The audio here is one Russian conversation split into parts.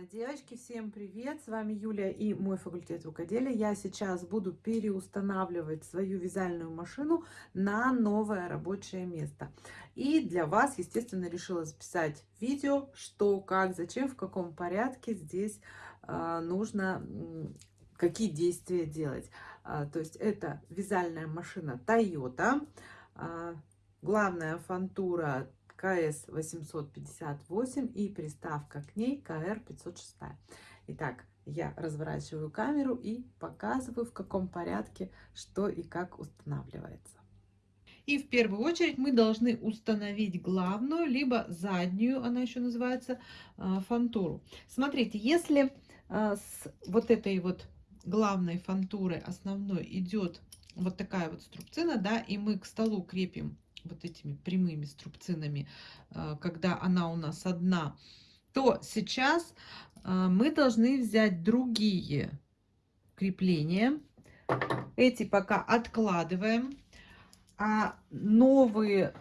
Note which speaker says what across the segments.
Speaker 1: А, девочки, всем привет! С вами Юлия и мой факультет рукоделия. Я сейчас буду переустанавливать свою вязальную машину на новое рабочее место. И для вас, естественно, решила записать видео, что, как, зачем, в каком порядке здесь э, нужно, какие действия делать. А, то есть это вязальная машина Toyota. А, главная фантура КС 858 и приставка к ней КР 506. Итак, я разворачиваю камеру и показываю, в каком порядке, что и как устанавливается. И в первую очередь мы должны установить главную, либо заднюю, она еще называется, а, фантуру. Смотрите, если а, с вот этой вот главной фантурой основной идет вот такая вот струбцина, да, и мы к столу крепим вот этими прямыми струбцинами, э, когда она у нас одна, то сейчас э, мы должны взять другие крепления. Эти пока откладываем. А новые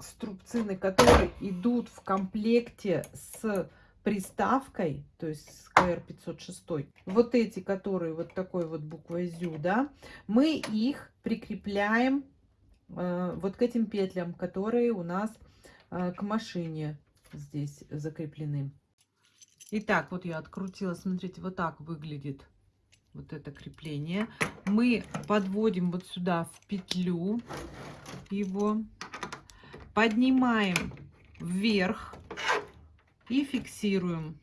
Speaker 1: струбцины, которые идут в комплекте с приставкой, то есть с КР 506, вот эти, которые вот такой вот буквой ЗЮ, да, мы их прикрепляем вот к этим петлям, которые у нас э, к машине здесь закреплены. Итак, вот я открутила, смотрите, вот так выглядит вот это крепление. Мы подводим вот сюда в петлю его, поднимаем вверх и фиксируем.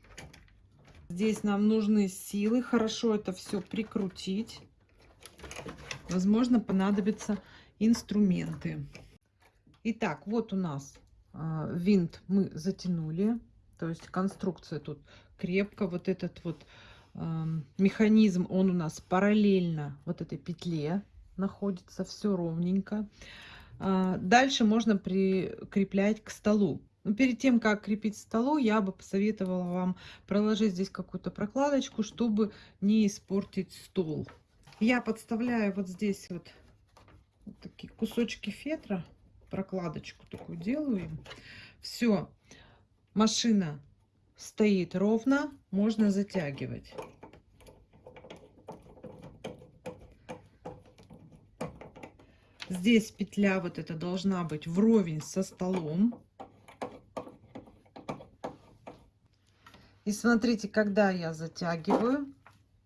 Speaker 1: Здесь нам нужны силы, хорошо это все прикрутить. Возможно, понадобится инструменты. Итак, вот у нас э, винт мы затянули. То есть конструкция тут крепко. Вот этот вот э, механизм, он у нас параллельно вот этой петле находится. Все ровненько. Э, дальше можно прикреплять к столу. Но перед тем, как крепить к столу, я бы посоветовала вам проложить здесь какую-то прокладочку, чтобы не испортить стол. Я подставляю вот здесь вот такие кусочки фетра, прокладочку такую делаю Все, машина стоит ровно, можно затягивать. Здесь петля вот эта должна быть вровень со столом. И смотрите, когда я затягиваю,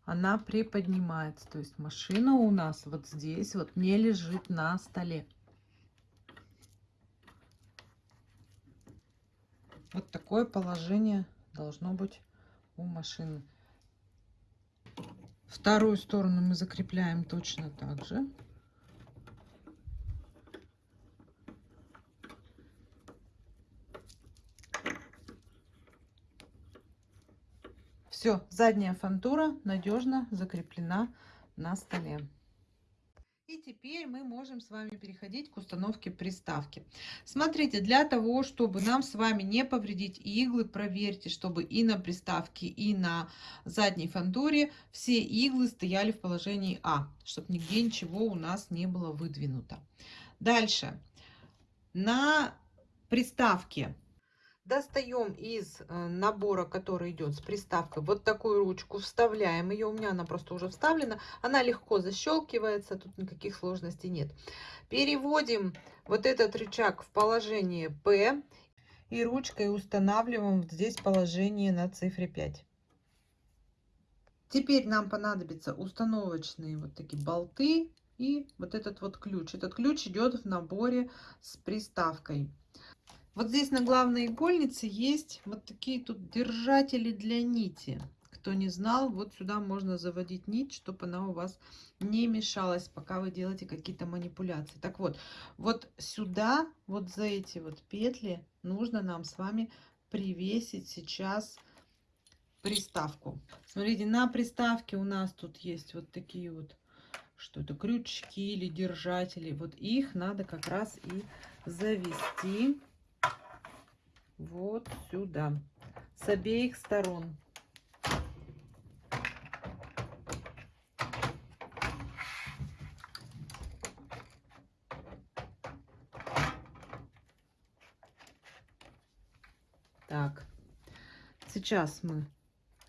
Speaker 1: она приподнимается. То есть машина у нас вот здесь вот не лежит на столе. Вот такое положение должно быть у машины. Вторую сторону мы закрепляем точно так же. Все, задняя фантура надежно закреплена на столе. И теперь мы можем с вами переходить к установке приставки. Смотрите, для того, чтобы нам с вами не повредить иглы, проверьте, чтобы и на приставке, и на задней фантуре все иглы стояли в положении А, чтобы нигде ничего у нас не было выдвинуто. Дальше. На приставке Достаем из э, набора, который идет с приставкой, вот такую ручку, вставляем ее. У меня она просто уже вставлена. Она легко защелкивается, тут никаких сложностей нет. Переводим вот этот рычаг в положение P и ручкой устанавливаем здесь положение на цифре 5. Теперь нам понадобятся установочные вот такие болты и вот этот вот ключ. Этот ключ идет в наборе с приставкой. Вот здесь на главной игольнице есть вот такие тут держатели для нити. Кто не знал, вот сюда можно заводить нить, чтобы она у вас не мешалась, пока вы делаете какие-то манипуляции. Так вот, вот сюда, вот за эти вот петли нужно нам с вами привесить сейчас приставку. Смотрите, на приставке у нас тут есть вот такие вот что это крючки или держатели. Вот их надо как раз и завести вот сюда, с обеих сторон. Так, сейчас мы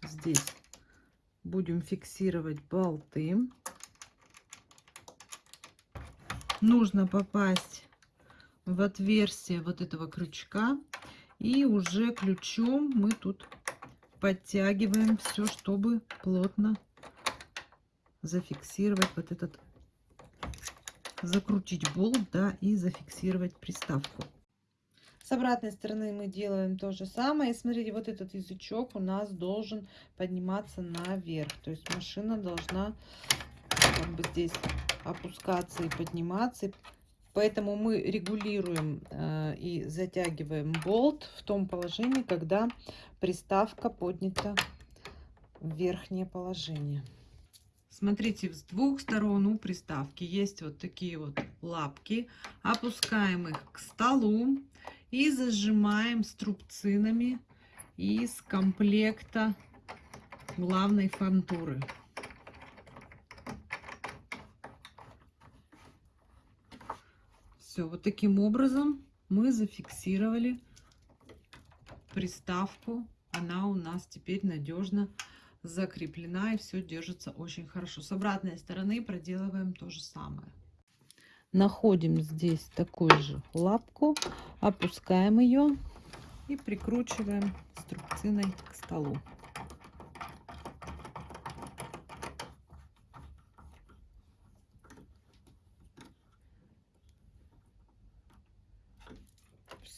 Speaker 1: здесь будем фиксировать болты. Нужно попасть в отверстие вот этого крючка. И уже ключом мы тут подтягиваем все, чтобы плотно зафиксировать вот этот, закрутить болт, да, и зафиксировать приставку. С обратной стороны мы делаем то же самое. И смотрите, вот этот язычок у нас должен подниматься наверх. То есть машина должна как бы здесь опускаться и подниматься. Поэтому мы регулируем э, и затягиваем болт в том положении, когда приставка поднята в верхнее положение. Смотрите, с двух сторон у приставки есть вот такие вот лапки. Опускаем их к столу и зажимаем струбцинами из комплекта главной фантуры. Все, вот таким образом мы зафиксировали приставку. Она у нас теперь надежно закреплена и все держится очень хорошо. С обратной стороны проделываем то же самое. Находим здесь такую же лапку, опускаем ее и прикручиваем струбциной к столу.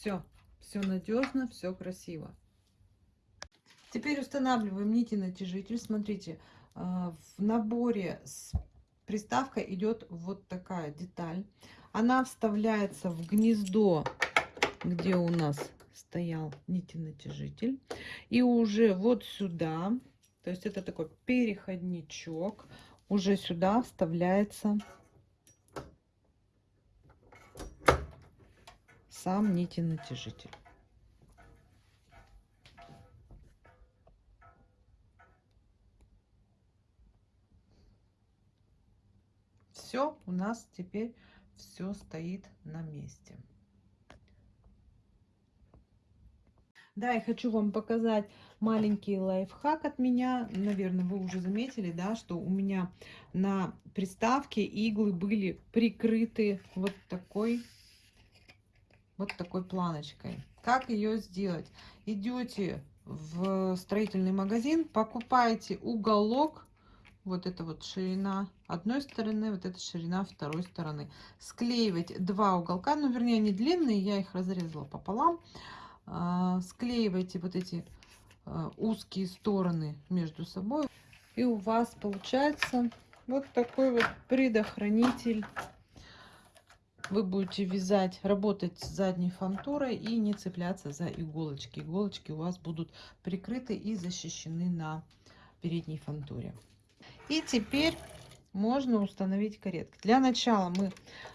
Speaker 1: Все, все надежно, все красиво. Теперь устанавливаем нити натяжитель. Смотрите, а, в наборе с приставкой идет вот такая деталь. Она вставляется в гнездо, где у нас стоял нити натяжитель. И уже вот сюда, то есть это такой переходничок, уже сюда вставляется сам нити натяжитель. Все, у нас теперь все стоит на месте. Да, я хочу вам показать маленький лайфхак от меня. Наверное, вы уже заметили, да, что у меня на приставке иглы были прикрыты вот такой вот такой планочкой. Как ее сделать? Идете в строительный магазин, покупаете уголок, вот это вот ширина одной стороны, вот эта ширина второй стороны. Склеивать два уголка, ну вернее они длинные, я их разрезала пополам. А, склеивайте вот эти а, узкие стороны между собой. И у вас получается вот такой вот предохранитель вы будете вязать, работать с задней фантурой и не цепляться за иголочки. Иголочки у вас будут прикрыты и защищены на передней фантуре. И теперь можно установить каретки. Для начала мы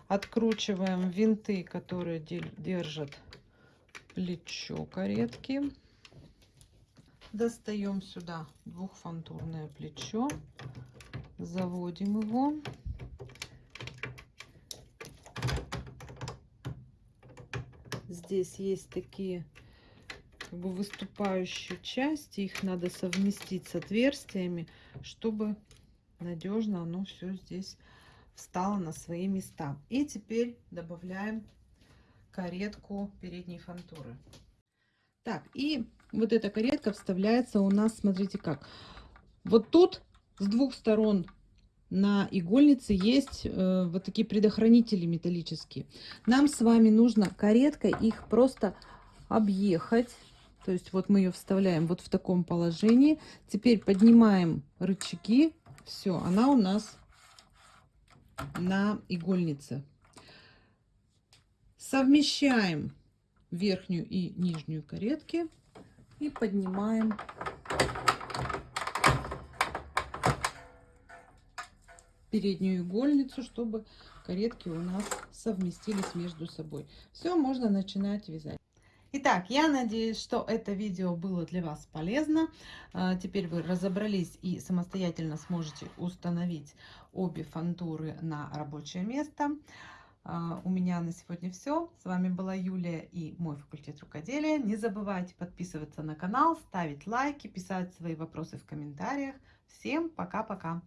Speaker 1: откручиваем винты, которые держат плечо каретки. Достаем сюда двухфантурное плечо, заводим его. Здесь есть такие как бы выступающие части. Их надо совместить с отверстиями, чтобы надежно оно все здесь встало на свои места. И теперь добавляем каретку передней фантуры. Так, и вот эта каретка вставляется у нас, смотрите как. Вот тут с двух сторон на игольнице есть э, вот такие предохранители металлические. Нам с вами нужно кареткой их просто объехать. То есть вот мы ее вставляем вот в таком положении. Теперь поднимаем рычаги. Все, она у нас на игольнице. Совмещаем верхнюю и нижнюю каретки и поднимаем переднюю игольницу, чтобы каретки у нас совместились между собой. Все, можно начинать вязать. Итак, я надеюсь, что это видео было для вас полезно. А, теперь вы разобрались и самостоятельно сможете установить обе фантуры на рабочее место. А, у меня на сегодня все. С вами была Юлия и мой факультет рукоделия. Не забывайте подписываться на канал, ставить лайки, писать свои вопросы в комментариях. Всем пока-пока!